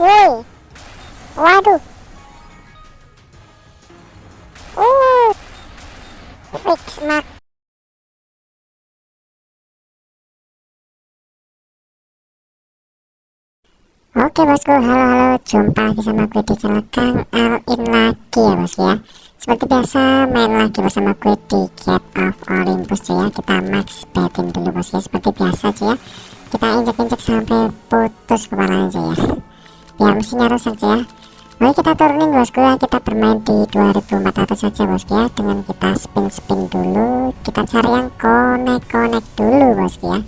woi waduh. Uh fix mak Oke bosku, halo halo, jumpa lagi sama gue di channel Kang Alin lagi ya bosku ya. Seperti biasa main lagi bersama gue di Get of Olympus ya. Kita max betin dulu bosku ya, seperti biasa aja ya. Kita injek-injek sampai putus kepala aja ya Biar mesinnya rusak ya. Oke kita turunin bosku ya, kita bermain di 2400 saja bosku ya. Dengan kita spin-spin dulu. Kita cari yang connect-connect dulu bosku ya.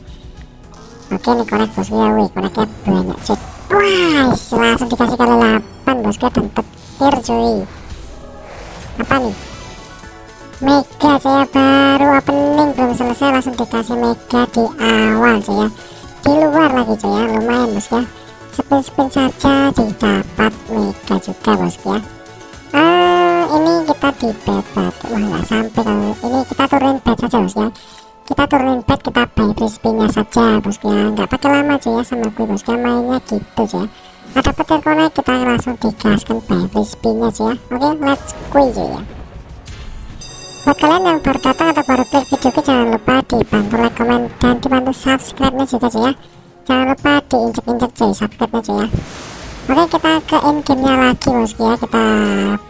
Oke nih connect bosku ya, wih connectnya banyak cuy. Wah, langsung dikasih kali 8 bosku dan petir cuy. Apa nih? Mega saya baru opening belum selesai langsung dikasih mega di awal cuy ya. Di luar lagi cuy ya, lumayan bosku ya. Spin-spin saja didapat mega juga bosku ya. Ah, ini kita di bed batu. Wah, nggak sampai kalau ini. Kita turunin bed saja bosku ya. Kita turunin bed kita buy crispy-nya saja bosku ya. Nggak pakai lama cuy ya sama gue bosku ya. Mainnya gitu ya ada petir connect kita langsung digaskan buy crispy-nya cuy ya. Oke let's go ya. Buat kalian yang baru datang atau baru klik videoku jangan lupa dibantu like comment dan dibantu subscribe nya juga cuy ya jangan lupa diinjek-injek cuy subscribe cuy ya. Oke kita ke in game nya lagi bosku ya kita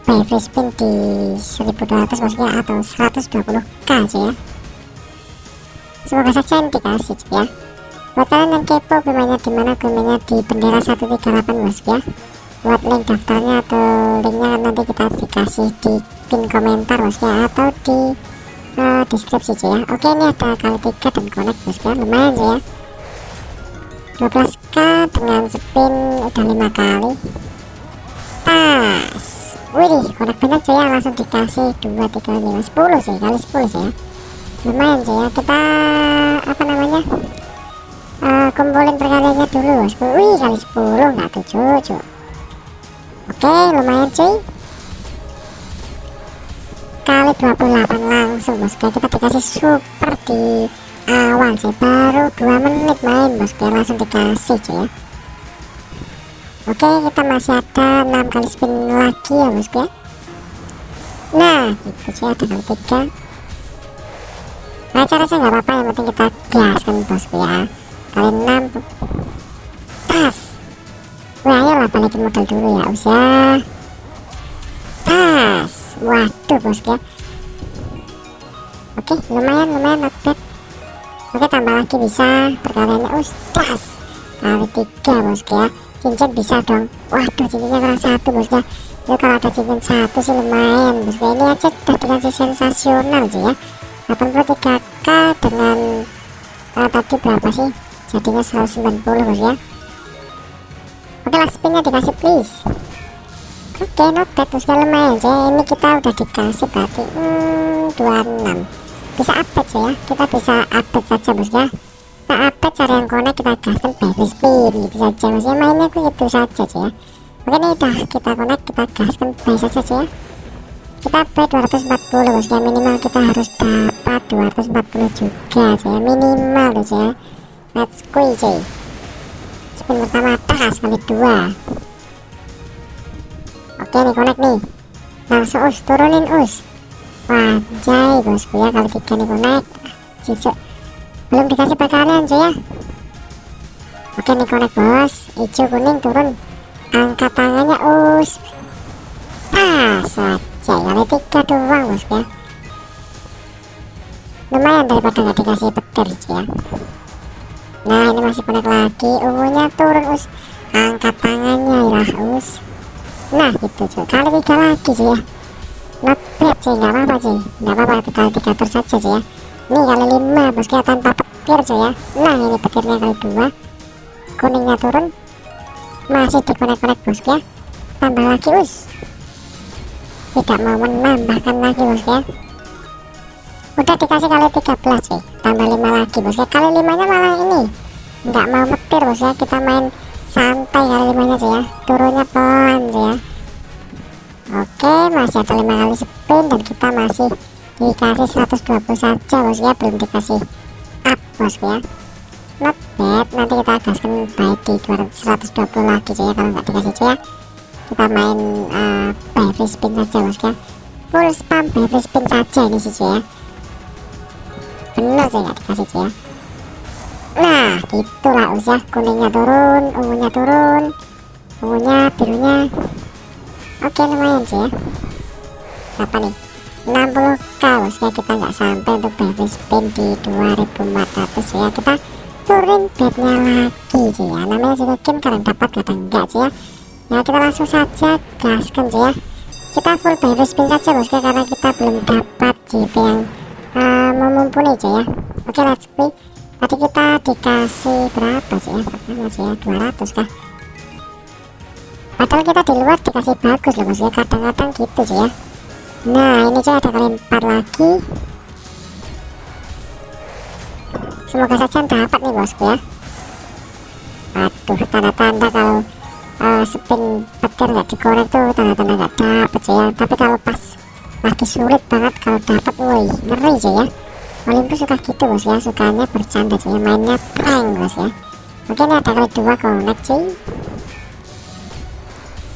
buy free spin di 1200 bosku ya atau 120k cuy ya. Semoga saja yang dikasih ya. Buat kalian yang kepo gimana di mana gimana di bendera 138 bos ya buat link daftarnya atau linknya nanti kita dikasih di pin komentar bos ya atau di uh, deskripsi ya. Oke ini ada kali tiga dan connect bos ya lumayan sih ya 12k dengan spin udah lima kali. Tas wih connect banyak cuy ya langsung dikasih 2 3 5 10 sih kali 10 sih ya. Lumayan sih ya. Kita apa namanya uh, kumpulin perkaliannya dulu bosku wih kali 10 nggak tujuh cuy oke lumayan cuy kali 28 langsung bosku kita dikasih super di awal sih baru 2 menit main bosku langsung dikasih cuy ya. Oke kita masih ada 6 kali spin lagi ya bosku ya. Nah itu sih ada kali 3 nah cara saya nggak apa-apa yang penting kita gaskan bosku ya. Kali 6 tas. Wah ayolah balikin modal dulu ya usia tas. Waduh bosku ya. Oke lumayan lumayan not bad oke tambah lagi bisa perkaliannya ustas kali 3 bosku ya. Cincin bisa dong. Waduh cincinnya kurang satu bosku ya itu kalau ada cincin satu sih lumayan. Bosku ini aja udah dikasih sensasional sih ya. 83k dengan uh, tadi berapa sih? Jadinya 190 bos ya oke lah spinnya dikasih please. Oke okay, not bad bos ya lumayan sih. Ini kita udah dikasih berarti hmm, 26 bisa update ya kita bisa update saja bos ya. Kita update cari yang connect kita gaskan baby spin gitu saja bos ya. Mainnya gitu saja sih ya. Oke ini udah kita connect kita gaskan baik saja sih ya. Kita pay 240 bos ya. Minimal kita harus dapat 240 juga ya. Minimal guys ya. Let's go cuy spin pertama tas kali dua. Oke nih connect nih. Langsung us turunin us wajay bosku ya kali tiga nih cincin belum dikasih perkalian cuy ya oke nih connect bos hijau kuning turun angkat tangannya us pas saya kali tiga doang bos ya lumayan daripada nggak dikasih petir ya nah ini masih connect lagi ungunya turun us angkat tangannya ya us nah gitu cuy kali tiga lagi sih ya bad sih nggak apa-apa sih nggak apa-apa tiga terus saja sih ya. Ini kali lima bos ya tanpa petir sih ya. Nah ini petirnya kali dua. Kuningnya turun. Masih di connect-connect bos ya. Tambah lagi us. Tidak mau menambahkan lagi bos ya. Udah dikasih kali 13 sih tambah 5 lagi bos ya. Kali 5 nya malah ini. Nggak mau metir bos ya. Kita main santai kali 5 nya sih ya. Turunnya pelan sih ya oke masih ada 5 kali spin dan kita masih dikasih 120 saja bos ya belum dikasih up bos ya not bad nanti kita gaskan baik di 200, 120 lagi cuy ya kalau nggak dikasih cuy ya. Kita main uh, by free spin saja bosku ya full spam by free spin saja ini sih cuy ya. Bener sih nggak dikasih cuy ya. Nah gitulah usah kuningnya turun ungunya turun ungunya birunya oke lumayan sih ya. Apa nih? 60k bosnya kita nggak sampai untuk baby spin di 2400 ya. Kita turun bednya lagi sih ya. Namanya juga game kadang dapat kadang enggak sih ya. Ya kita langsung saja gaskan sih ya. Kita full baby spin saja bosnya karena kita belum dapat JP yang uh, memumpuni sih ya. Oke let's play. Tadi kita dikasih berapa sih ya? Berapa sih ya? 200 kah padahal kita di luar dikasih bagus loh bosnya kadang-kadang gitu sih ya. Nah ini saya ada kali empat lagi. Semoga saja dapat nih bosku ya. Aduh tanda-tanda kalau uh, spin petir nggak dikorek tuh tanda-tanda nggak dapet ya. Tapi kalau pas lagi sulit banget kalau dapat woi ngeri sih ya. Olympus suka gitu bos ya. Sukanya bercanda sih ya. Mainnya prank bos ya. Ini ada kali dua connect sih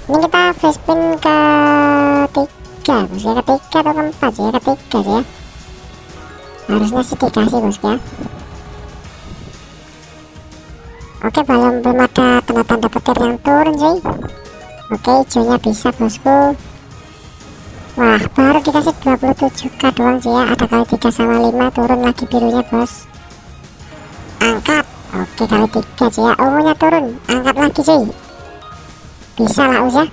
Ini kita free spin ke tiga bos ya ketiga atau keempat ya ketiga sih ya. Harusnya sih dikasih bos ya. Oke belum belum ada tanda-tanda petir yang turun sih oke hijaunya bisa bosku. Wah baru dikasih 27k doang sih ya. Ada kali 3 sama 5 turun lagi birunya bos. Angkat. Oke kali 3 sih ya. Ungunya turun. Angkat lagi sih bisa lah us ya.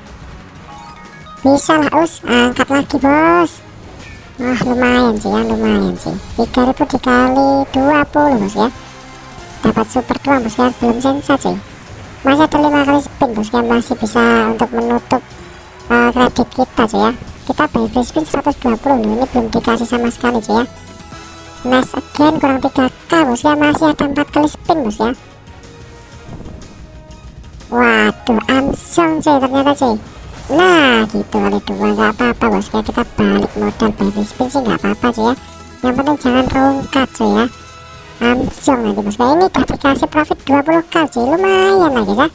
Bisa lah us. Angkat lagi bos. Wah lumayan sih ya lumayan sih. 3000 dikali 20 bos ya. Dapat super tua bos ya. Belum sensa sih masih ada 5 kali spin bos ya. Masih bisa untuk menutup uh, kredit kita sih ya. Kita buy free spin 120 ini belum dikasih sama sekali sih ya. Nice again kurang 3k bos ya. Masih ada 4 kali spin bos ya. Waduh amsong cuy ternyata cuy. Nah gitu kali dua nggak apa-apa bos. Ya kita balik modal baby spin sih nggak apa-apa cuy ya. Yang penting jangan rongkat cuy ya. Langsung nanti bos. Ya ini udah dikasih profit 20k cuy. Lumayan lagi ya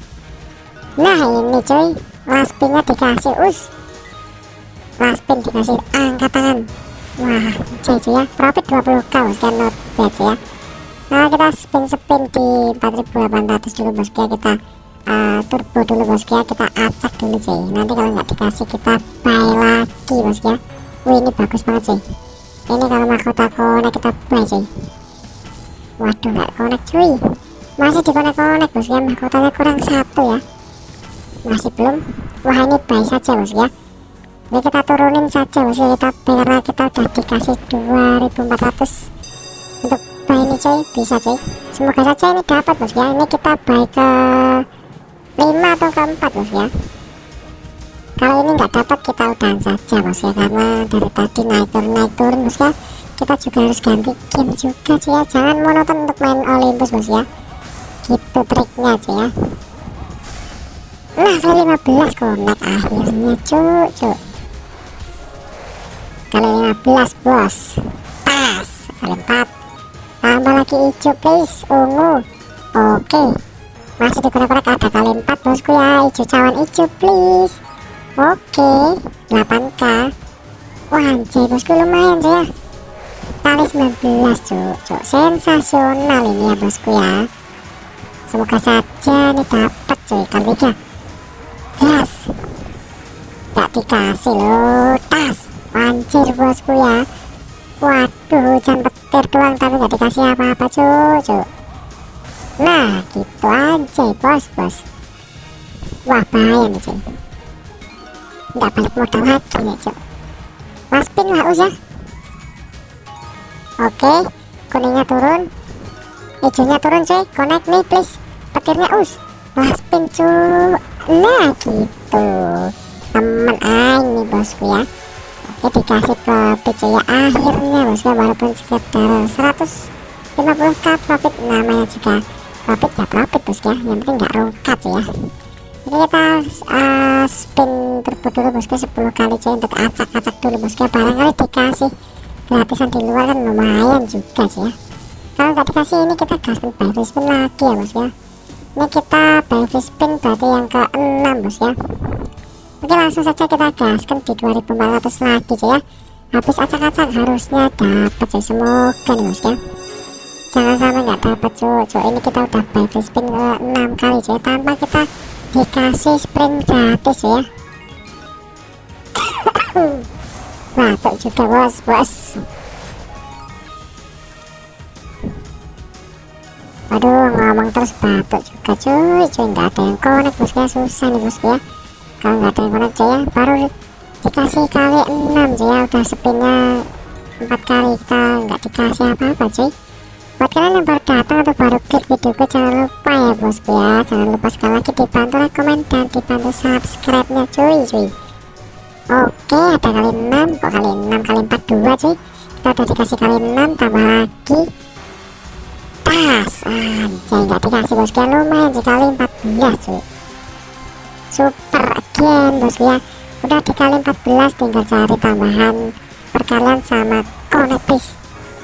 nah ini cuy. Last pinnya dikasih us. Last pin dikasih angkat tangan. Wah cuy cuy ya. Profit 20k bos. Ya not bad ya. Nah kita spin spin di 4800 dulu bos. Ya kita uh, turbo dulu bosku ya kita acak dulu cuy nanti kalau nggak dikasih kita buy lagi bosku ya wih ini bagus banget cuy ini kalau mahkota konek kita buy cuy waduh nggak konek cuy. Masih di konek konek bosku ya mahkotanya kurang satu ya. Masih belum? Wah ini buy saja bosku ya ini kita turunin saja bosku ya kita karena kita udah dikasih 2400 untuk buy ini cuy bisa cuy semoga saja ini dapat bosku ya ini kita buy ke 5 atau keempat bos ya. Kalau ini nggak dapat kita udahan saja bos ya. Karena dari tadi naik turun naik turun bos ya. Kita juga harus ganti game juga sih ya. Jangan monoton untuk main Olympus bos ya. Gitu triknya sih ya. Nah kali 15 connect akhirnya. Cucu kali 15 bos. Pas. Kali 4 tambah lagi hijau please. Ungu. Oke. okay masih digunakan ada kali 4 bosku ya. Hijau cawan hijau please. Oke 8k wah anjay bosku lumayan sih ya kali 19 cuk. Cuk sensasional ini ya bosku ya. Semoga saja ini dapat cuy kali 3 yes. Gak dikasih loh. Tas. Anjir bosku ya. Waduh hujan petir doang tapi gak dikasih apa-apa cuy cuk Nah gitu aja bos bos. Wah bahaya nih cuy. Nggak balik modal lagi nih cuy. Waspin lah us ya. Oke Kuningnya turun. Hijaunya turun cuy. Connect nih please. Petirnya us. Waspin cuy. Nah gitu. Temen aing nih bosku ya. Oke dikasih profit cuy ya. Akhirnya bosku walaupun sekitar 150k profit namanya juga profit ya profit bos ya yang penting nggak rongkat ya. Ini kita uh, spin turbo dulu bosku 10 kali cuy untuk acak-acak dulu. Bosku barangkali dikasih gratisan di luar kan lumayan juga sih ya. Kalau nggak dikasih ini kita gaskan baru spin lagi ya bosku ya. Ini kita baby spin berarti yang ke 6 bos ya. Oke langsung saja kita gaskan di 2400 lagi cuy ya. Habis acak-acak harusnya dapat cuy semoga nih bos ya jangan sampai nggak dapat cuy cuy ini kita udah baby spin ke 6 kali cuy tanpa kita dikasih sprint gratis ya. Batuk juga bos bos. Waduh ngomong terus batuk juga cuy cuy nggak ada yang connect bosnya susah nih bos ya kalau nggak ada yang connect cuy ya baru dikasih kali 6 cuy ya. Udah spinnya 4 kali kita nggak dikasih apa-apa cuy buat kalian yang baru datang atau baru klik videoku jangan lupa ya bosku ya jangan lupa sekali lagi dibantu komen dan dibantu subscribe nya cuy cuy. Oke ada kali 6 kok kali 6 kali 4 2 cuy. Kita udah dikasih kali 6 tambah lagi. Pas anjay nggak dikasih bosku ya lumayan sekali 14 cuy. Super again bosku ya udah dikali 14 tinggal cari tambahan perkalian sama connect please.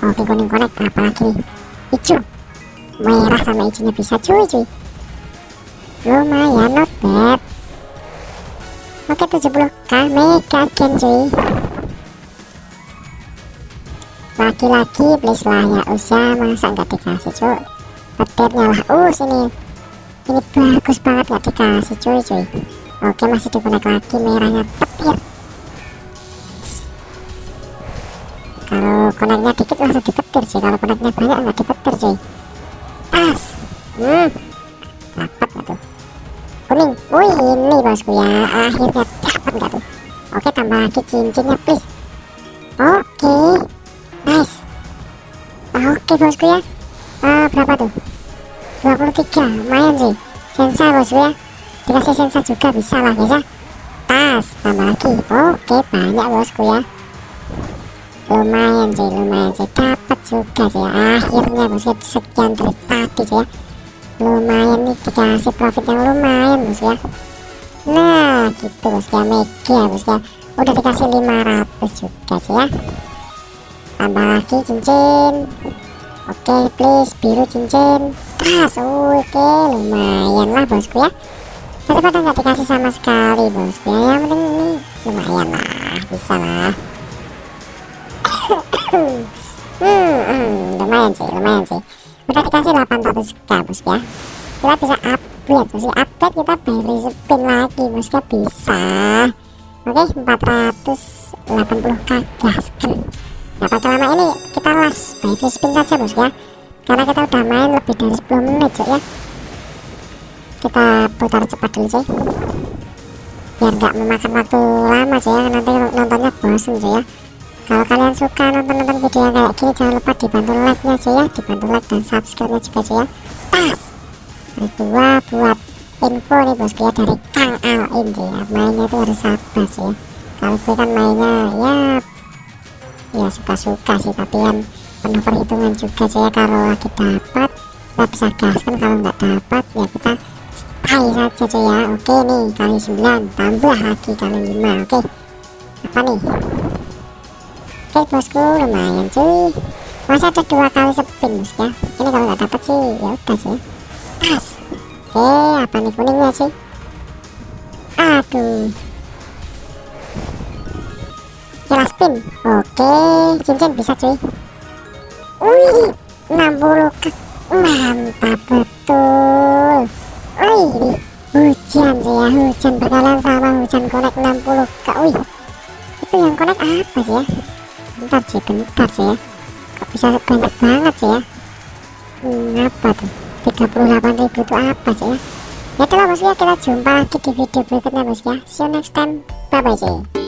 Oke kuning connect apalagi hijau merah sama hijaunya bisa cuy cuy. Lumayan not bad. Oke 70k mega again cuy. Lagi-lagi please lah ya usah masa nggak dikasih cuy? Petirnya lah. Uh sini. Ini bagus banget nggak dikasih cuy cuy. Oke masih dikonek lagi merahnya petir kalau koneknya dipetir sih kalau koneknya banyak nggak dipetir sih. Tas hmm. Dapat nggak tuh? Kuning. Wih ini bosku ya. Akhirnya dapat nggak tuh? Oke tambah lagi cincinnya please. Oke. Nice. Oke bosku ya. Uh, berapa tuh? 23 lumayan sih. Sensa bosku ya. Dikasih sensa juga bisa lah ya. Tas tambah lagi. Oke banyak bosku ya. Lumayan sih lumayan sih juga sih. Ya. akhirnya bosku sekian dari tadi sih ya. Lumayan nih dikasih profit yang lumayan bos ya. Nah gitu bos ya. Mega bos ya. Udah dikasih 500 juga sih ya. Tambah lagi cincin. Oke okay, please biru cincin. Tas oke lumayan lah bosku ya. Daripada nggak dikasih sama sekali bosku ya. Yang penting ini lumayan lah bisa lah hmm, hmm, lumayan sih lumayan sih. Udah dikasih 800k bosku ya. Kita bisa upgrade bosku upgrade kita beri spin lagi bosku bisa. Oke okay, 480k gaskan Nah pada lama. Ini kita las baby spin saja bos ya. Karena kita udah main lebih dari 10 menit cok ya. Kita putar cepat dulu sih Biar nggak memakan waktu lama cok ya. Nanti nontonnya bosen cok ya Kalau kalian suka nonton-nonton video yang kayak gini Jangan lupa dibantu like nya cok ya Dibantu like dan subscribe nya juga cok ya. Ini dua buat info nih bosku ya Dari Kang Alin sih ya Mainnya itu harus sabar sih ya. Kalau gue kan mainnya ya ya suka-suka sih tapi kan penuh perhitungan juga sih ya. Kalau lagi dapat kita bisa gaskan kalau nggak dapat ya kita stay saja cuy ya. Oke nih kali 9 tambah lagi kali 5 oke. Apa nih oke bosku lumayan cuy. Masih ada dua kali spin ya? Ini kalau nggak dapat sih ya udah sih pas. Oke apa nih kuningnya sih aduh. Kira spin. Oke cincin bisa cuy. Wih 60 ke mantap betul. Wih hujan sih ya. Hujan berkalian sama hujan konek 60 ke wih. Itu yang konek apa sih ya bentar sih bentar sih ya. Kok bisa banyak banget sih ya. Hmm, apa tuh? 38 ribu itu apa sih ya? Ya itulah bos ya kita jumpa lagi di video berikutnya bos ya see you next time. Bye bye sih